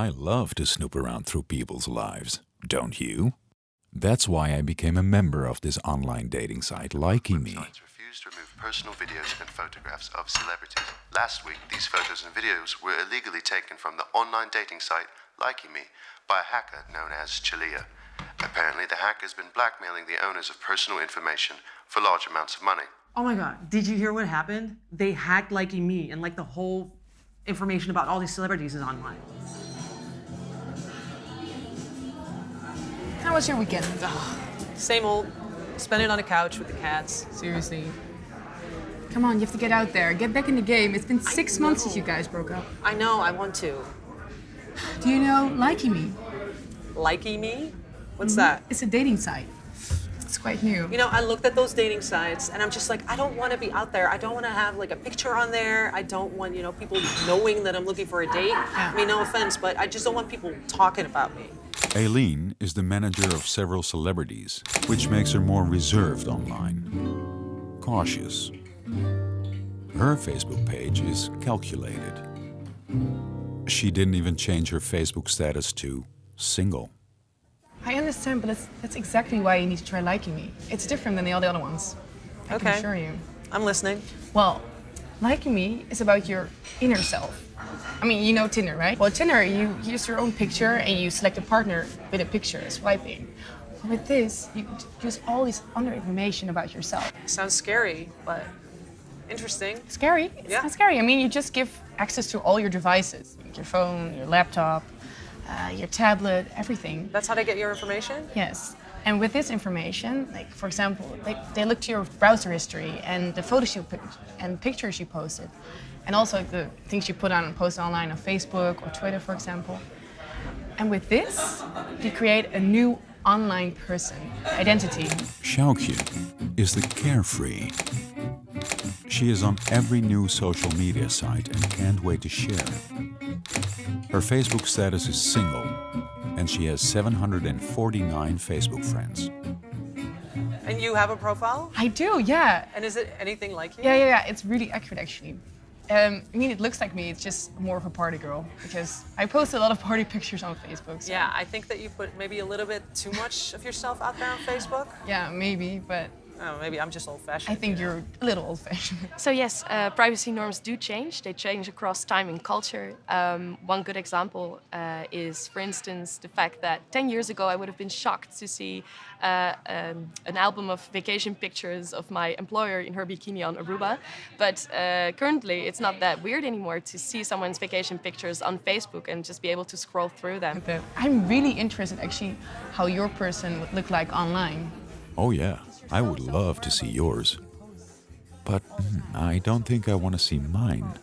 I love to snoop around through people's lives, don't you? That's why I became a member of this online dating site, Likey Me. refuse to remove personal videos and photographs of celebrities. Last week, these photos and videos were illegally taken from the online dating site Likey Me by a hacker known as Chalia. Apparently, the hacker has been blackmailing the owners of personal information for large amounts of money. Oh my god, did you hear what happened? They hacked Likey Me and like the whole information about all these celebrities is online. Was your weekend? Same old, spend it on a couch with the cats. Seriously. Come on, you have to get out there. Get back in the game. It's been six months since you guys broke up. I know, I want to. Do you know Likey Me? Likey Me? What's mm-hmm. that? It's a dating site. It's quite new. You know, I looked at those dating sites and I'm just like, I don't want to be out there. I don't want to have like a picture on there. I don't want, you know, people knowing that I'm looking for a date. I mean, no offense, but I just don't want people talking about me. Aileen is the manager of several celebrities, which makes her more reserved online. Cautious. Her Facebook page is calculated. She didn't even change her Facebook status to single. I understand, but that's, that's exactly why you need to try Likey Me. It's different than all the other ones. I can Okay. assure you. I'm listening. Well, Likey Me is about your inner self. I mean, you know Tinder, right? Well, Tinder, you use your own picture and you select a partner with a picture, swiping. With this, you use all this other information about yourself. Sounds scary, but interesting. Scary? It's Yeah. not scary. I mean, you just give access to all your devices, your phone, your laptop, uh, your tablet, everything. That's how they get your information? Yes. And with this information, like for example, they, they look to your browser history and the photos you pic- and pictures you posted, and also the things you put on and post online on Facebook or Twitter, for example. And with this, you create a new online person identity. Xiaoqiu is the carefree. She is on every new social media site and can't wait to share. Her Facebook status is single, and she has 749 Facebook friends. And you have a profile? I do, yeah. And is it anything like you? Yeah, yeah, yeah. It's really accurate, actually. Um, I mean, it looks like me. It's just more of a party girl because I post a lot of party pictures on Facebook. So. Yeah, I think that you put maybe a little bit too much of yourself out there on Facebook. Yeah, maybe, but Oh, maybe I'm just old-fashioned. I think you're a little old-fashioned. So yes, uh, privacy norms do change. They change across time and culture. Um, one good example uh, is, for instance, the fact that 10 years ago I would have been shocked to see uh, um, an album of vacation pictures of my employer in her bikini on Aruba. But uh, currently, it's not that weird anymore to see someone's vacation pictures on Facebook and just be able to scroll through them. I'm really interested, actually, how your person would look like online. Oh, yeah, I would love to see yours. But hmm, I don't think I want to see mine.